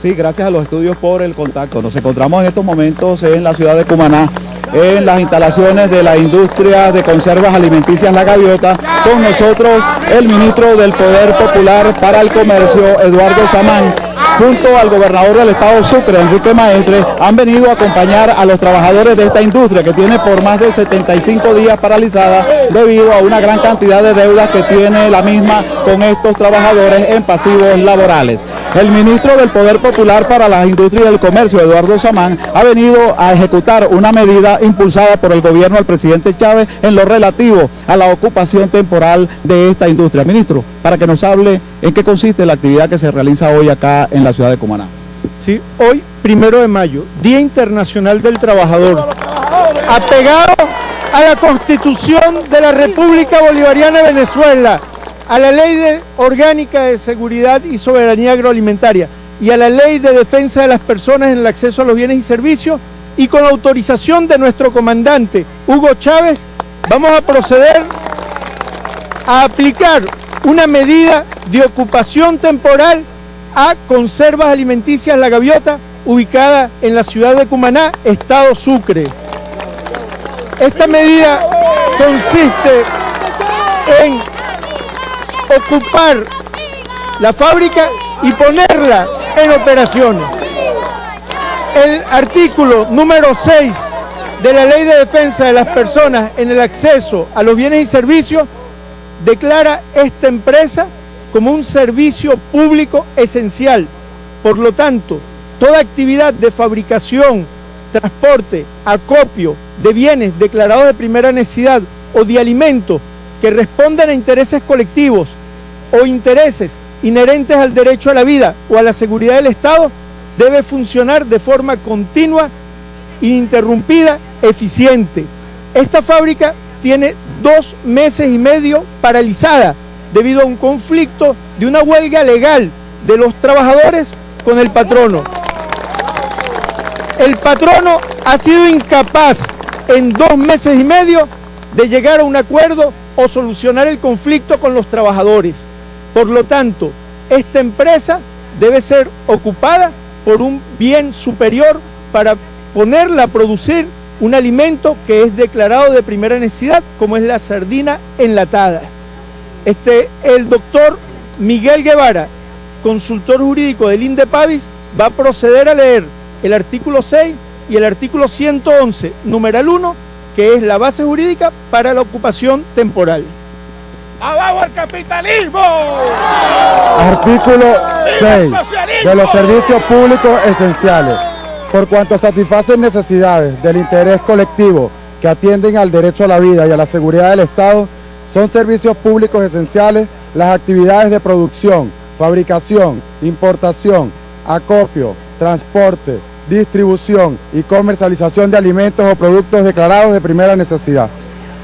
Sí, gracias a los estudios por el contacto. Nos encontramos en estos momentos en la ciudad de Cumaná, en las instalaciones de la industria de conservas alimenticias La Gaviota. Con nosotros el ministro del Poder Popular para el Comercio, Eduardo Samán, junto al gobernador del estado Sucre, Enrique Maestre, han venido a acompañar a los trabajadores de esta industria que tiene por más de 75 días paralizada debido a una gran cantidad de deudas que tiene la misma con estos trabajadores en pasivos laborales. El ministro del Poder Popular para las Industrias y el Comercio, Eduardo Samán, ha venido a ejecutar una medida impulsada por el gobierno del presidente Chávez en lo relativo a la ocupación temporal de esta industria. Ministro, para que nos hable en qué consiste la actividad que se realiza hoy acá en la ciudad de Cumaná. Sí, hoy, primero de mayo, Día Internacional del Trabajador, apegado a la Constitución de la República Bolivariana de Venezuela, a la Ley Orgánica de Seguridad y Soberanía Agroalimentaria y a la Ley de Defensa de las Personas en el Acceso a los Bienes y Servicios y con autorización de nuestro comandante Hugo Chávez, vamos a proceder a aplicar una medida de ocupación temporal a Conservas Alimenticias La Gaviota, ubicada en la ciudad de Cumaná, Estado Sucre. Esta medida consiste en ocupar la fábrica y ponerla en operaciones. El artículo número 6 de la Ley de Defensa de las Personas en el acceso a los bienes y servicios declara esta empresa como un servicio público esencial. Por lo tanto, toda actividad de fabricación, transporte, acopio de bienes declarados de primera necesidad o de alimentos que respondan a intereses colectivos o intereses inherentes al derecho a la vida o a la seguridad del Estado debe funcionar de forma continua, ininterrumpida, eficiente. Esta fábrica tiene dos meses y medio paralizada debido a un conflicto de una huelga legal de los trabajadores con el patrono. El patrono ha sido incapaz en dos meses y medio de llegar a un acuerdo o solucionar el conflicto con los trabajadores. Por lo tanto, esta empresa debe ser ocupada por un bien superior para ponerla a producir un alimento que es declarado de primera necesidad, como es la sardina enlatada. Este, el doctor Miguel Guevara, consultor jurídico del INDEPAVIS, va a proceder a leer el artículo 6 y el artículo 111, numeral 1, que es la base jurídica para la ocupación temporal. ¡Abajo el capitalismo! Artículo 6 de los servicios públicos esenciales. Por cuanto satisfacen necesidades del interés colectivo que atienden al derecho a la vida y a la seguridad del Estado, son servicios públicos esenciales las actividades de producción, fabricación, importación, acopio, transporte, distribución y comercialización de alimentos o productos declarados de primera necesidad.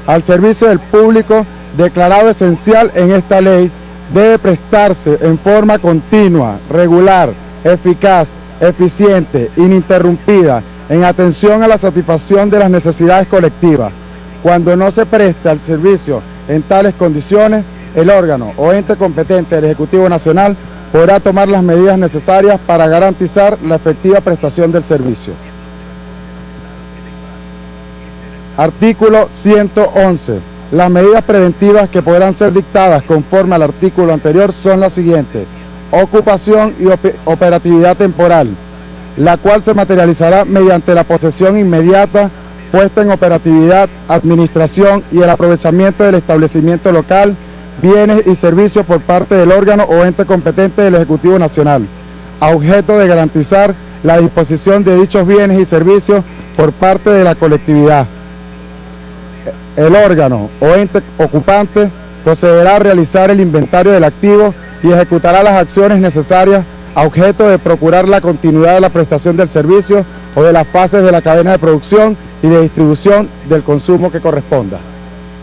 Al servicio del público declarado esencial en esta ley debe prestarse en forma continua, regular, eficaz, eficiente, ininterrumpida, en atención a la satisfacción de las necesidades colectivas. Cuando no se presta el servicio en tales condiciones, el órgano o ente competente del Ejecutivo Nacional podrá tomar las medidas necesarias para garantizar la efectiva prestación del servicio. Artículo 111. Las medidas preventivas que podrán ser dictadas conforme al artículo anterior son las siguientes. Ocupación y operatividad temporal, la cual se materializará mediante la posesión inmediata, puesta en operatividad, administración y el aprovechamiento del establecimiento local, bienes y servicios por parte del órgano o ente competente del Ejecutivo Nacional, a objeto de garantizar la disposición de dichos bienes y servicios por parte de la colectividad. El órgano o ente ocupante procederá a realizar el inventario del activo y ejecutará las acciones necesarias a objeto de procurar la continuidad de la prestación del servicio o de las fases de la cadena de producción y de distribución del consumo que corresponda.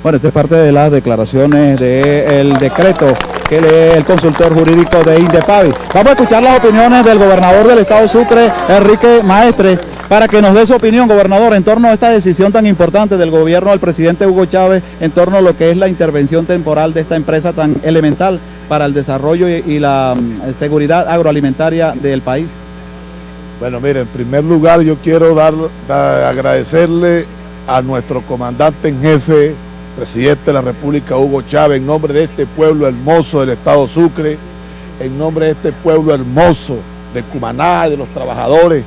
Bueno, esta es parte de las declaraciones del decreto que lee el consultor jurídico de Indepavi. Vamos a escuchar las opiniones del gobernador del estado Sucre, Enrique Maestre, para que nos dé su opinión, gobernador, en torno a esta decisión tan importante del gobierno del presidente Hugo Chávez, en torno a lo que es la intervención temporal de esta empresa tan elemental para el desarrollo y, la mm, seguridad agroalimentaria del país. Bueno, mire, en primer lugar yo quiero dar, agradecerle a nuestro comandante en jefe, presidente de la República, Hugo Chávez, en nombre de este pueblo hermoso del Estado Sucre, en nombre de este pueblo hermoso de Cumaná, de los trabajadores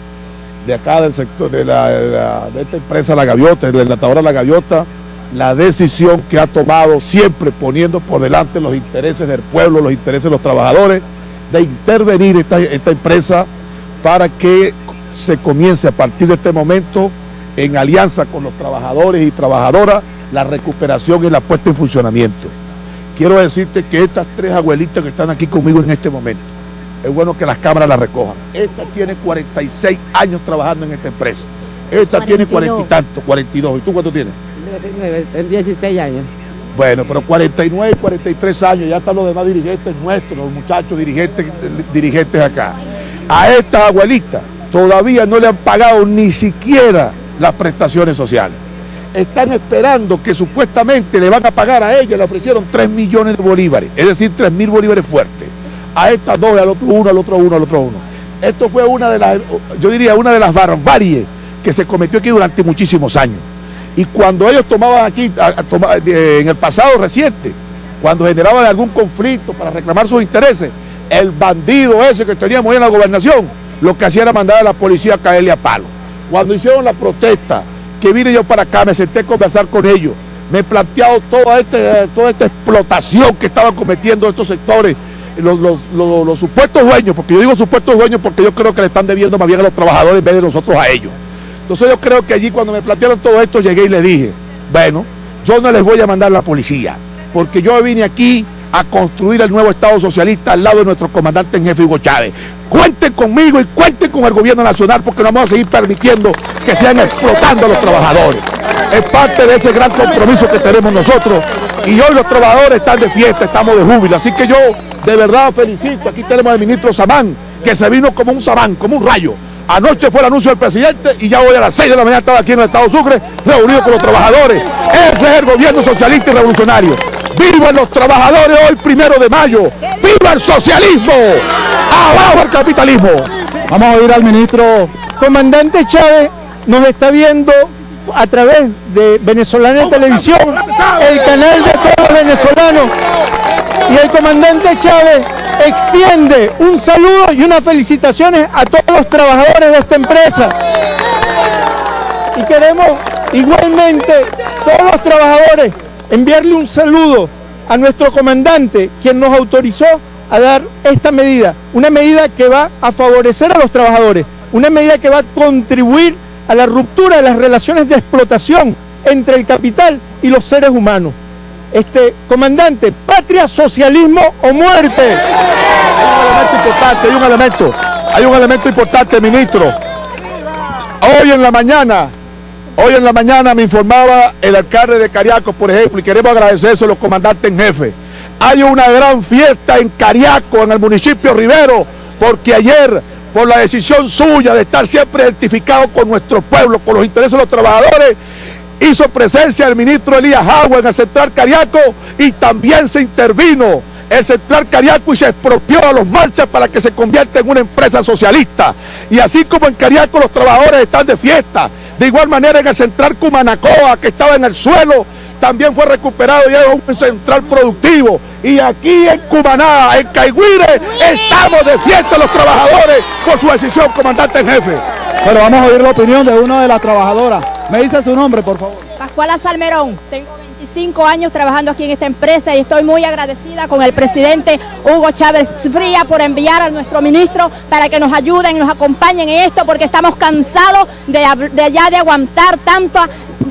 de acá del sector, de, la, esta empresa La Gaviota, de la enlatadora La Gaviota, la decisión que ha tomado siempre poniendo por delante los intereses del pueblo, los intereses de los trabajadores, de intervenir esta, esta empresa para que se comience a partir de este momento en alianza con los trabajadores y trabajadoras la recuperación y la puesta en funcionamiento. Quiero decirte que estas tres abuelitas que están aquí conmigo en este momento, es bueno que las cámaras las recojan. Esta tiene 46 años trabajando en esta empresa. Esta tiene 40 y tanto, 42. ¿Y tú cuánto tienes? 16 años. Bueno, pero 49 y 43 años, ya están los demás dirigentes nuestros, los muchachos dirigentes, dirigentes acá a esta abuelita todavía no le han pagado ni siquiera las prestaciones sociales. Están esperando que supuestamente le van a pagar a ella, le ofrecieron 3 millones de bolívares, es decir, 3 mil bolívares fuertes. A estas dos, al otro uno, al otro uno, al otro uno. Esto fue una de las, yo diría, una de las barbaries que se cometió aquí durante muchísimos años. Y cuando ellos tomaban aquí, en el pasado reciente, cuando generaban algún conflicto para reclamar sus intereses, el bandido ese que teníamos ahí en la gobernación, lo que hacía era mandar a la policía a caerle a palo. Cuando hicieron la protesta, que vine yo para acá, me senté a conversar con ellos, me he planteado toda, este, toda esta explotación que estaban cometiendo estos sectores, los, supuestos dueños, porque yo digo supuestos dueños porque yo creo que le están debiendo más bien a los trabajadores en vez de nosotros a ellos. Entonces yo creo que allí cuando me plantearon todo esto llegué y le dije, bueno, yo no les voy a mandar la policía, porque yo vine aquí a construir el nuevo Estado socialista al lado de nuestro comandante en jefe Hugo Chávez. Cuenten conmigo y cuenten con el gobierno nacional porque no vamos a seguir permitiendo que sigan explotando a los trabajadores. Es parte de ese gran compromiso que tenemos nosotros y hoy los trabajadores están de fiesta, estamos de júbilo. Así que yo de verdad felicito. Aquí tenemos al ministro Samán, que se vino como un Samán, como un rayo. Anoche fue el anuncio del presidente y ya hoy a las 6 de la mañana estaba aquí en el Estado Sucre, reunido con los trabajadores. Ese es el gobierno socialista y revolucionario. ¡Vivan los trabajadores hoy primero de mayo! ¡Viva el socialismo! ¡Abajo el capitalismo! Vamos a oír al ministro. Comandante Chávez nos está viendo a través de Venezolana Televisión, el canal de todos los venezolanos. Y el comandante Chávez extiende un saludo y unas felicitaciones a todos los trabajadores de esta empresa. Y queremos igualmente todos los trabajadores enviarle un saludo a nuestro comandante, quien nos autorizó a dar esta medida, una medida que va a favorecer a los trabajadores, una medida que va a contribuir a la ruptura de las relaciones de explotación entre el capital y los seres humanos. Este comandante, patria, socialismo o muerte. Hay un elemento importante, hay un elemento, hay un elemento importante, ministro. Hoy en la mañana Hoy en la mañana me informaba el alcalde de Cariaco, por ejemplo, y queremos agradecer eso a los comandantes en jefe. Hay una gran fiesta en Cariaco, en el municipio Rivero, porque ayer, por la decisión suya de estar siempre identificado con nuestro pueblo, con los intereses de los trabajadores, hizo presencia el ministro Elías Agua en el Central Cariaco y también se intervino el Central Cariaco y se expropió a los marchas para que se convierta en una empresa socialista. Y así como en Cariaco los trabajadores están de fiesta, de igual manera en el central Cumanacoa, que estaba en el suelo, también fue recuperado y es un central productivo. Y aquí en Cumaná, en Caigüire, estamos de fiesta los trabajadores por su decisión, comandante en jefe. Bueno, vamos a oír la opinión de una de las trabajadoras. Me dice su nombre, por favor. Pascuala Salmerón. Tengo 25 años trabajando aquí en esta empresa y estoy muy agradecida con el presidente Hugo Chávez Fría por enviar a nuestro ministro para que nos ayuden y nos acompañen en esto porque estamos cansados de, de ya de aguantar tanto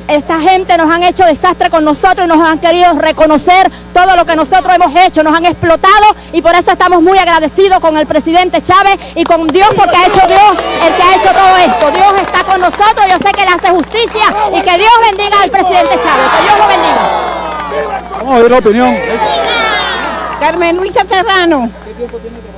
esta gente nos han hecho desastre con nosotros y nos han querido reconocer todo lo que nosotros hemos hecho, nos han explotado y por eso estamos muy agradecidos con el presidente Chávez y con Dios porque ha hecho Dios el que ha hecho todo esto. Dios está con nosotros, yo sé que le hace justicia y que Dios bendiga al presidente Chávez, que Dios lo bendiga. Vamos a ver la opinión. Carmen Luisa Serrano. ¿Qué tiempo tiene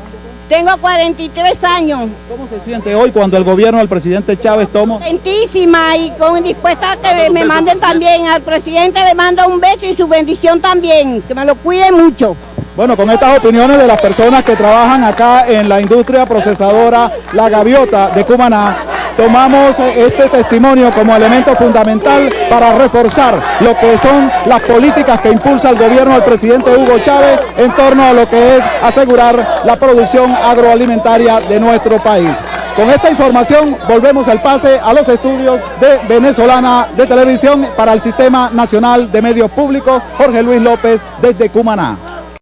tengo 43 años. ¿Cómo se siente hoy cuando el gobierno del presidente Chávez toma? Contentísima y con dispuesta a que me manden también. Al presidente le mando un beso y su bendición también. Que me lo cuide mucho. Bueno, con estas opiniones de las personas que trabajan acá en la industria procesadora La Gaviota de Cumaná, tomamos este testimonio como elemento fundamental para reforzar lo que son las políticas que impulsa el gobierno del presidente Hugo Chávez en torno a lo que es asegurar la producción agroalimentaria de nuestro país. Con esta información volvemos al pase a los estudios de Venezolana de Televisión para el Sistema Nacional de Medios Públicos, Jorge Luis López desde Cumaná.